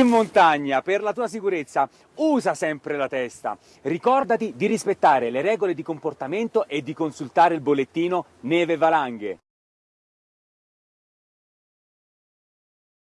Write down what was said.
In montagna, per la tua sicurezza, usa sempre la testa. Ricordati di rispettare le regole di comportamento e di consultare il bollettino neve valanghe.